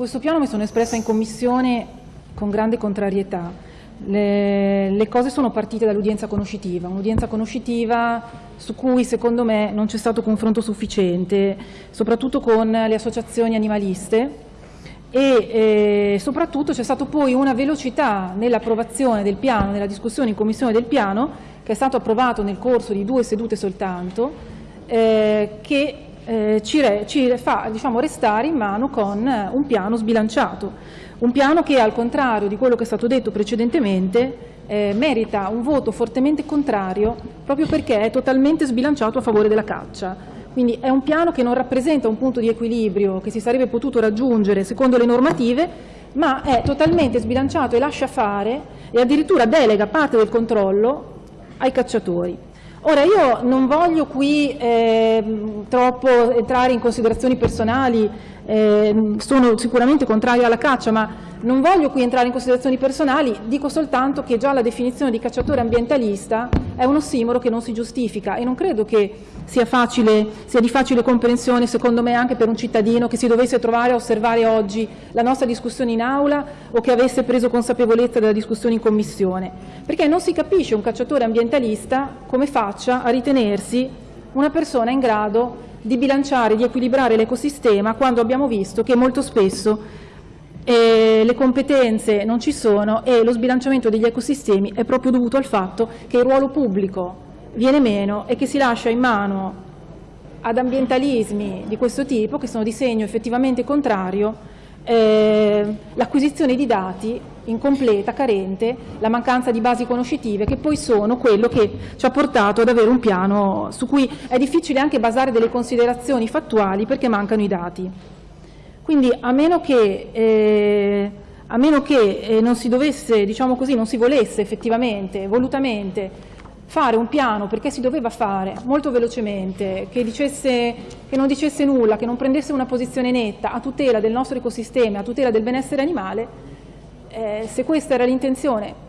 questo piano mi sono espressa in commissione con grande contrarietà. Le, le cose sono partite dall'udienza conoscitiva, un'udienza conoscitiva su cui secondo me non c'è stato confronto sufficiente, soprattutto con le associazioni animaliste e eh, soprattutto c'è stata poi una velocità nell'approvazione del piano, nella discussione in commissione del piano, che è stato approvato nel corso di due sedute soltanto, eh, che eh, ci, re, ci, fa diciamo, restare in mano con un piano sbilanciato, un piano che al contrario di quello che è stato detto precedentemente eh, merita un voto fortemente contrario proprio perché è totalmente sbilanciato a favore della caccia. Quindi è un piano che non rappresenta un punto di equilibrio che si sarebbe potuto raggiungere secondo le normative, ma è totalmente sbilanciato e lascia fare e addirittura delega parte del controllo ai cacciatori. Ora io non voglio qui eh, troppo entrare in considerazioni personali, eh, sono sicuramente contraria alla caccia, ma non voglio qui entrare in considerazioni personali, dico soltanto che già la definizione di cacciatore ambientalista è un ossimoro che non si giustifica e non credo che sia, facile, sia di facile comprensione, secondo me, anche per un cittadino che si dovesse trovare a osservare oggi la nostra discussione in aula o che avesse preso consapevolezza della discussione in commissione, perché non si capisce un cacciatore ambientalista come faccia a ritenersi una persona in grado di bilanciare, di equilibrare l'ecosistema quando abbiamo visto che molto spesso e le competenze non ci sono e lo sbilanciamento degli ecosistemi è proprio dovuto al fatto che il ruolo pubblico viene meno e che si lascia in mano ad ambientalismi di questo tipo, che sono di segno effettivamente contrario, eh, l'acquisizione di dati incompleta, carente, la mancanza di basi conoscitive, che poi sono quello che ci ha portato ad avere un piano su cui è difficile anche basare delle considerazioni fattuali perché mancano i dati. Quindi a meno che, eh, a meno che eh, non si dovesse, diciamo così, non si volesse effettivamente, volutamente, fare un piano perché si doveva fare molto velocemente, che, dicesse, che, non dicesse nulla, che non prendesse una posizione netta a tutela del nostro ecosistema, a tutela del benessere animale, eh, se questa era l'intenzione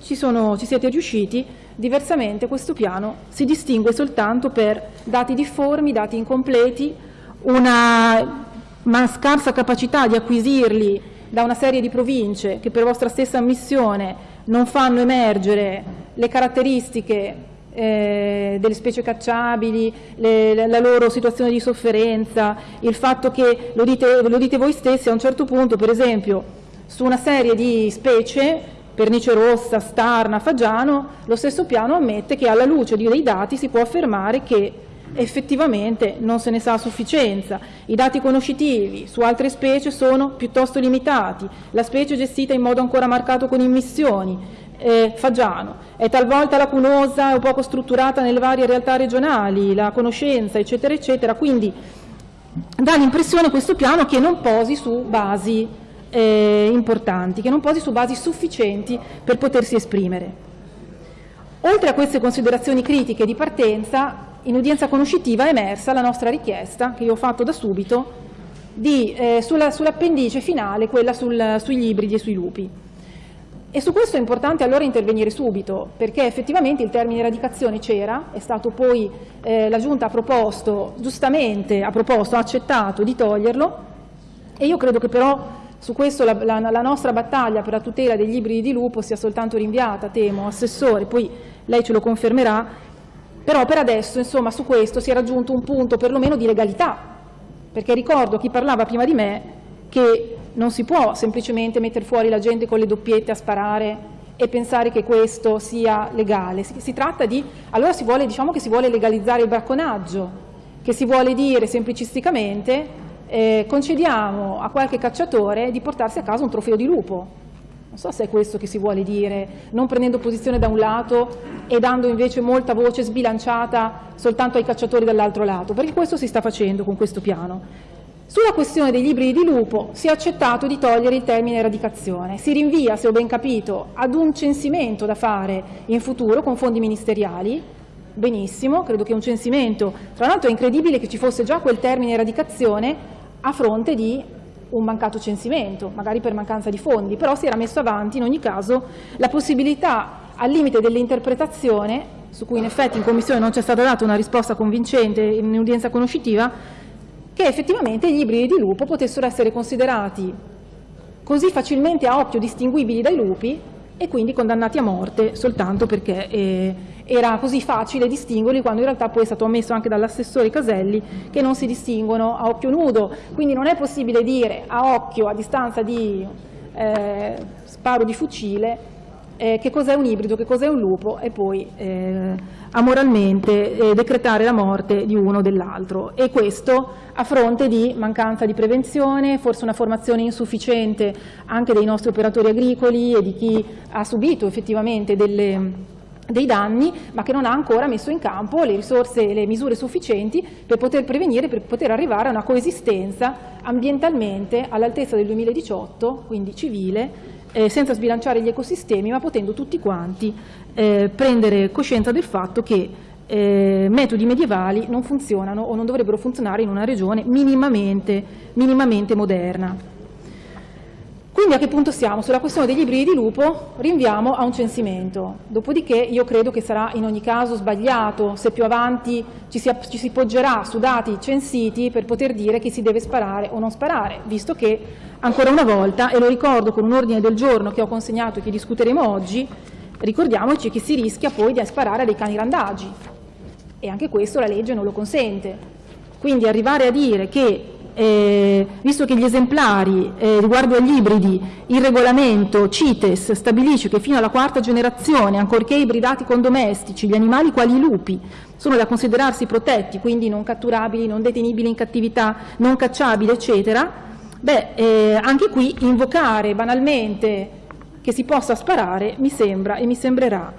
ci, ci siete riusciti, diversamente questo piano si distingue soltanto per dati difformi, dati incompleti, una ma scarsa capacità di acquisirli da una serie di province che per vostra stessa ammissione non fanno emergere le caratteristiche eh, delle specie cacciabili, le, la loro situazione di sofferenza, il fatto che, lo dite, lo dite voi stessi a un certo punto, per esempio, su una serie di specie, pernice rossa, starna, fagiano, lo stesso piano ammette che alla luce dei dati si può affermare che effettivamente non se ne sa a sufficienza. I dati conoscitivi su altre specie sono piuttosto limitati, la specie è gestita in modo ancora marcato con immissioni, eh, Fagiano, è talvolta lacunosa o poco strutturata nelle varie realtà regionali, la conoscenza, eccetera, eccetera, quindi dà l'impressione questo piano che non posi su basi eh, importanti, che non posi su basi sufficienti per potersi esprimere. Oltre a queste considerazioni critiche di partenza, in udienza conoscitiva è emersa la nostra richiesta, che io ho fatto da subito, eh, sull'appendice sull finale, quella sul, sugli ibridi e sui lupi. E su questo è importante allora intervenire subito, perché effettivamente il termine eradicazione c'era, è stato poi eh, la Giunta ha proposto, giustamente ha proposto, ha accettato di toglierlo, e io credo che però su questo la, la, la nostra battaglia per la tutela degli ibridi di lupo sia soltanto rinviata, temo, Assessore, poi lei ce lo confermerà, però per adesso insomma, su questo si è raggiunto un punto perlomeno di legalità, perché ricordo a chi parlava prima di me che non si può semplicemente mettere fuori la gente con le doppiette a sparare e pensare che questo sia legale. Si, si tratta di, allora si vuole, diciamo che si vuole legalizzare il bracconaggio, che si vuole dire semplicisticamente eh, concediamo a qualche cacciatore di portarsi a casa un trofeo di lupo. Non so se è questo che si vuole dire, non prendendo posizione da un lato e dando invece molta voce sbilanciata soltanto ai cacciatori dall'altro lato, perché questo si sta facendo con questo piano. Sulla questione degli ibridi di lupo si è accettato di togliere il termine eradicazione, si rinvia, se ho ben capito, ad un censimento da fare in futuro con fondi ministeriali, benissimo, credo che un censimento, tra l'altro è incredibile che ci fosse già quel termine eradicazione a fronte di un mancato censimento, magari per mancanza di fondi, però si era messo avanti in ogni caso la possibilità al limite dell'interpretazione, su cui in effetti in Commissione non c'è stata data una risposta convincente in udienza conoscitiva, che effettivamente gli ibridi di lupo potessero essere considerati così facilmente a occhio distinguibili dai lupi e quindi condannati a morte soltanto perché eh, era così facile distinguerli quando in realtà poi è stato ammesso anche dall'assessore Caselli che non si distinguono a occhio nudo, quindi non è possibile dire a occhio, a distanza di eh, sparo di fucile, eh, che cos'è un ibrido, che cos'è un lupo e poi eh, amoralmente eh, decretare la morte di uno o dell'altro. E questo a fronte di mancanza di prevenzione, forse una formazione insufficiente anche dei nostri operatori agricoli e di chi ha subito effettivamente delle dei danni, ma che non ha ancora messo in campo le risorse e le misure sufficienti per poter prevenire, per poter arrivare a una coesistenza ambientalmente all'altezza del 2018, quindi civile, eh, senza sbilanciare gli ecosistemi, ma potendo tutti quanti eh, prendere coscienza del fatto che eh, metodi medievali non funzionano o non dovrebbero funzionare in una regione minimamente, minimamente moderna. Quindi a che punto siamo? Sulla questione degli ibridi di lupo rinviamo a un censimento, dopodiché io credo che sarà in ogni caso sbagliato se più avanti ci si, ci si poggerà su dati censiti per poter dire che si deve sparare o non sparare, visto che ancora una volta, e lo ricordo con un ordine del giorno che ho consegnato e che discuteremo oggi, ricordiamoci che si rischia poi di sparare dei cani randagi e anche questo la legge non lo consente. Quindi arrivare a dire che eh, visto che gli esemplari eh, riguardo agli ibridi, il regolamento CITES stabilisce che fino alla quarta generazione, ancorché ibridati con domestici, gli animali quali i lupi sono da considerarsi protetti, quindi non catturabili, non detenibili in cattività, non cacciabili, eccetera, beh, eh, anche qui invocare banalmente che si possa sparare mi sembra e mi sembrerà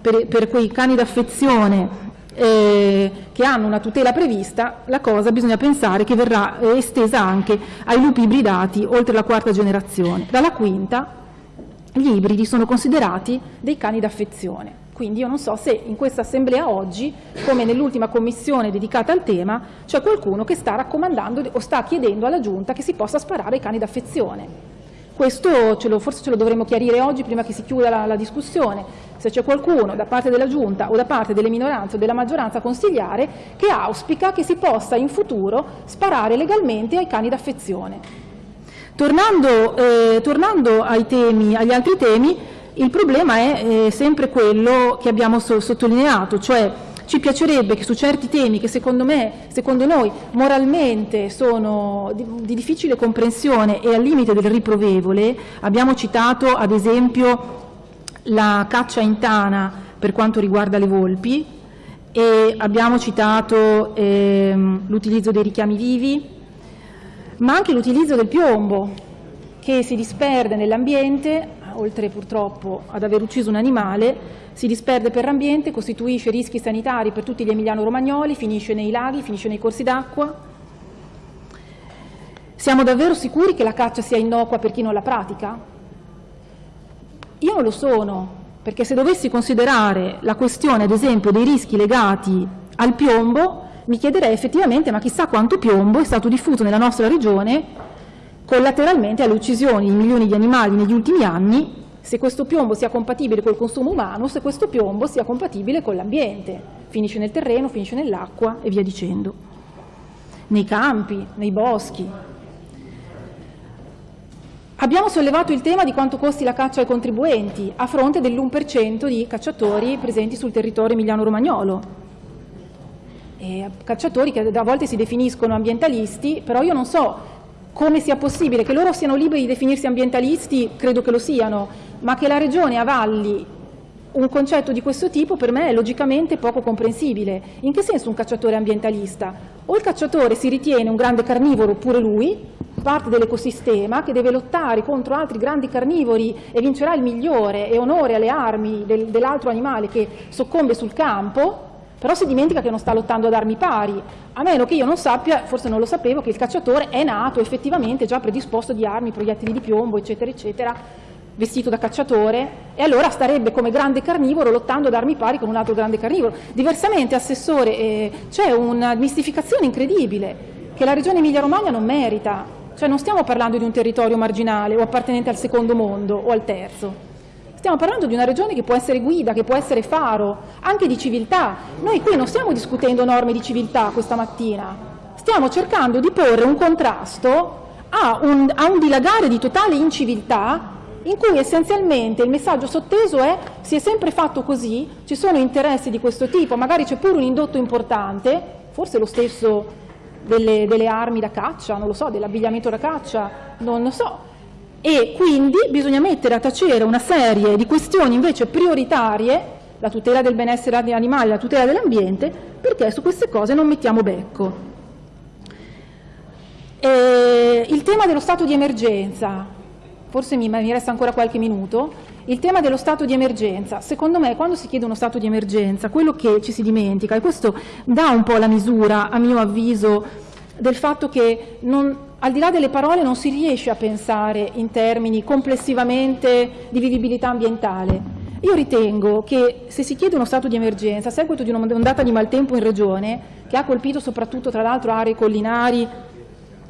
per, per quei cani d'affezione eh, che hanno una tutela prevista, la cosa bisogna pensare che verrà eh, estesa anche ai lupi ibridati oltre la quarta generazione. Dalla quinta gli ibridi sono considerati dei cani d'affezione. Quindi io non so se in questa assemblea oggi, come nell'ultima commissione dedicata al tema, c'è qualcuno che sta raccomandando o sta chiedendo alla Giunta che si possa sparare ai cani d'affezione. Questo ce lo, forse ce lo dovremmo chiarire oggi prima che si chiuda la, la discussione, se c'è qualcuno da parte della Giunta o da parte delle minoranze o della maggioranza consigliare che auspica che si possa in futuro sparare legalmente ai cani d'affezione. Tornando, eh, tornando temi, agli altri temi, il problema è eh, sempre quello che abbiamo so sottolineato, cioè ci piacerebbe che su certi temi che secondo me, secondo noi moralmente sono di, di difficile comprensione e al limite del riprovevole, abbiamo citato ad esempio la caccia in tana per quanto riguarda le volpi e abbiamo citato ehm, l'utilizzo dei richiami vivi, ma anche l'utilizzo del piombo che si disperde nell'ambiente, oltre purtroppo ad aver ucciso un animale, si disperde per l'ambiente, costituisce rischi sanitari per tutti gli emiliano-romagnoli, finisce nei laghi, finisce nei corsi d'acqua. Siamo davvero sicuri che la caccia sia innocua per chi non la pratica? Io non lo sono, perché se dovessi considerare la questione, ad esempio, dei rischi legati al piombo, mi chiederei effettivamente ma chissà quanto piombo è stato diffuso nella nostra regione collateralmente alle uccisioni di milioni di animali negli ultimi anni se questo piombo sia compatibile col consumo umano, se questo piombo sia compatibile con l'ambiente, finisce nel terreno, finisce nell'acqua e via dicendo, nei campi, nei boschi. Abbiamo sollevato il tema di quanto costi la caccia ai contribuenti a fronte dell'1% di cacciatori presenti sul territorio emiliano-romagnolo. cacciatori che a volte si definiscono ambientalisti, però io non so come sia possibile che loro siano liberi di definirsi ambientalisti, credo che lo siano, ma che la Regione avalli un concetto di questo tipo per me è logicamente poco comprensibile. In che senso un cacciatore ambientalista? O il cacciatore si ritiene un grande carnivoro pure lui, parte dell'ecosistema, che deve lottare contro altri grandi carnivori e vincerà il migliore e onore alle armi del, dell'altro animale che soccombe sul campo, però si dimentica che non sta lottando ad armi pari, a meno che io non sappia, forse non lo sapevo, che il cacciatore è nato effettivamente già predisposto di armi, proiettili di piombo, eccetera, eccetera, vestito da cacciatore, e allora starebbe come grande carnivoro lottando ad armi pari con un altro grande carnivoro. Diversamente, Assessore, eh, c'è una mistificazione incredibile che la Regione Emilia-Romagna non merita, cioè non stiamo parlando di un territorio marginale o appartenente al secondo mondo o al terzo, Stiamo parlando di una regione che può essere guida, che può essere faro, anche di civiltà. Noi qui non stiamo discutendo norme di civiltà questa mattina, stiamo cercando di porre un contrasto a un, a un dilagare di totale inciviltà in cui essenzialmente il messaggio sotteso è si è sempre fatto così, ci sono interessi di questo tipo, magari c'è pure un indotto importante, forse lo stesso delle, delle armi da caccia, non lo so, dell'abbigliamento da caccia, non lo so, e quindi bisogna mettere a tacere una serie di questioni invece prioritarie, la tutela del benessere degli animali, la tutela dell'ambiente, perché su queste cose non mettiamo becco. E il tema dello stato di emergenza, forse mi, mi resta ancora qualche minuto, il tema dello stato di emergenza, secondo me quando si chiede uno stato di emergenza, quello che ci si dimentica, e questo dà un po' la misura, a mio avviso, del fatto che non, al di là delle parole non si riesce a pensare in termini complessivamente di vivibilità ambientale. Io ritengo che se si chiede uno stato di emergenza a seguito di un'ondata di maltempo in regione, che ha colpito soprattutto tra l'altro aree collinari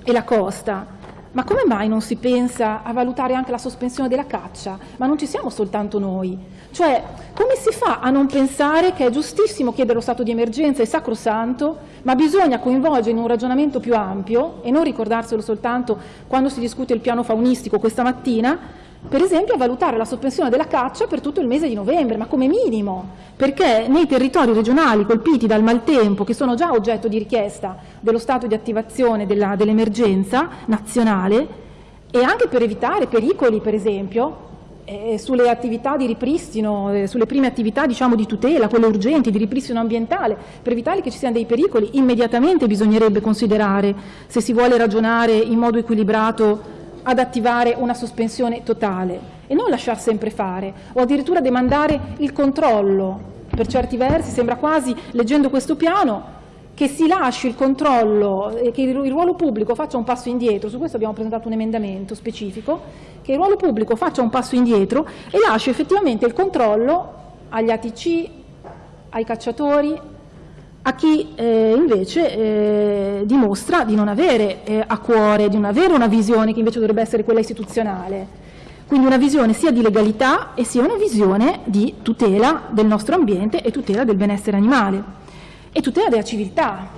e la costa, ma come mai non si pensa a valutare anche la sospensione della caccia? Ma non ci siamo soltanto noi. Cioè, come si fa a non pensare che è giustissimo chiedere lo stato di emergenza, è sacrosanto, ma bisogna coinvolgere in un ragionamento più ampio, e non ricordarselo soltanto quando si discute il piano faunistico questa mattina, per esempio a valutare la sospensione della caccia per tutto il mese di novembre, ma come minimo, perché nei territori regionali colpiti dal maltempo, che sono già oggetto di richiesta dello stato di attivazione dell'emergenza nazionale, e anche per evitare pericoli, per esempio, eh, sulle attività di ripristino, eh, sulle prime attività diciamo, di tutela, quelle urgenti, di ripristino ambientale, per evitare che ci siano dei pericoli, immediatamente bisognerebbe considerare, se si vuole ragionare in modo equilibrato, ad attivare una sospensione totale e non lasciar sempre fare o addirittura demandare il controllo. Per certi versi sembra quasi, leggendo questo piano, che si lasci il controllo e che il ruolo pubblico faccia un passo indietro, su questo abbiamo presentato un emendamento specifico, che il ruolo pubblico faccia un passo indietro e lasci effettivamente il controllo agli ATC, ai cacciatori, a chi eh, invece eh, dimostra di non avere eh, a cuore, di non avere una visione che invece dovrebbe essere quella istituzionale. Quindi una visione sia di legalità e sia una visione di tutela del nostro ambiente e tutela del benessere animale e tutela della civiltà.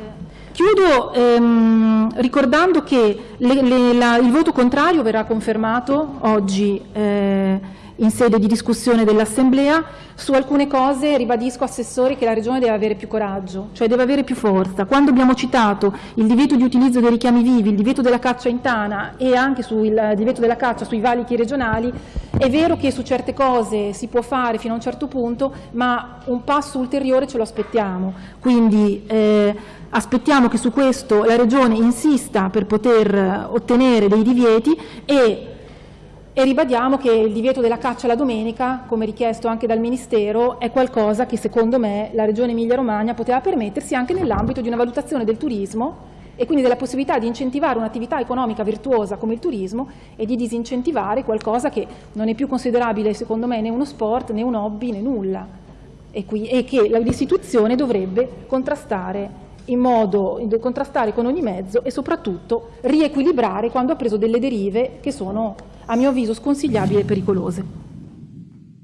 Chiudo ehm, ricordando che le, le, la, il voto contrario verrà confermato oggi eh, in sede di discussione dell'Assemblea. Su alcune cose ribadisco, Assessore, che la Regione deve avere più coraggio, cioè deve avere più forza. Quando abbiamo citato il divieto di utilizzo dei richiami vivi, il divieto della caccia in tana e anche sul divieto della caccia sui valichi regionali, è vero che su certe cose si può fare fino a un certo punto, ma un passo ulteriore ce lo aspettiamo. Quindi eh, aspettiamo che su questo la Regione insista per poter ottenere dei divieti e e ribadiamo che il divieto della caccia la domenica, come richiesto anche dal Ministero, è qualcosa che secondo me la Regione Emilia-Romagna poteva permettersi anche nell'ambito di una valutazione del turismo e quindi della possibilità di incentivare un'attività economica virtuosa come il turismo e di disincentivare qualcosa che non è più considerabile secondo me né uno sport né un hobby né nulla. E, qui, e che l'istituzione dovrebbe contrastare in modo contrastare con ogni mezzo e soprattutto riequilibrare quando ha preso delle derive che sono a mio avviso sconsigliabili e pericolose.